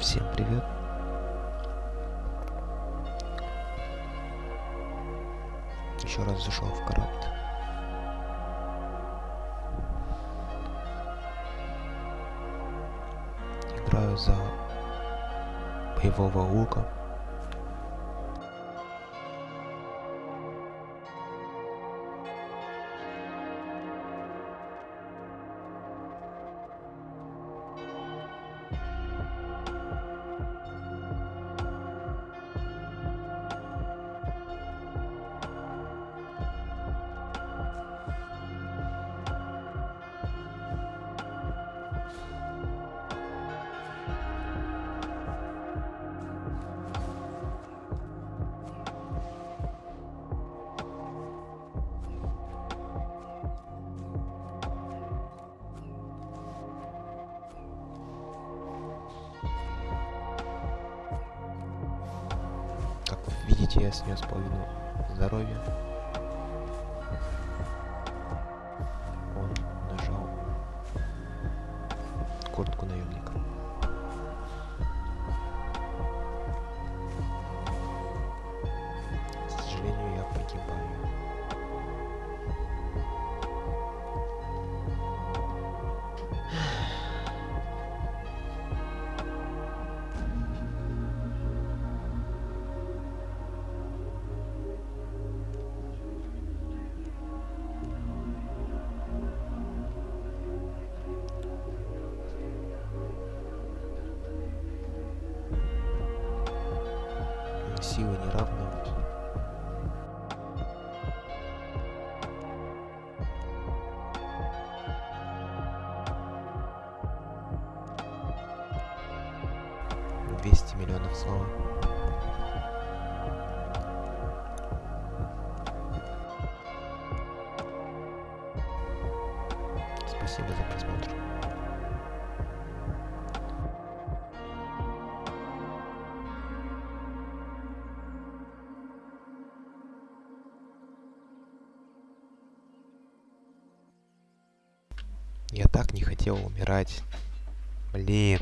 Всем привет. Еще раз зашел в карат. Играю за боевого лука. Видите, я снес половину здоровья. Он нажал куртку наемника. К сожалению, я погибаю. Силы неравные. Двести миллионов слова. Спасибо за просмотр. Я так не хотел умирать. Блин.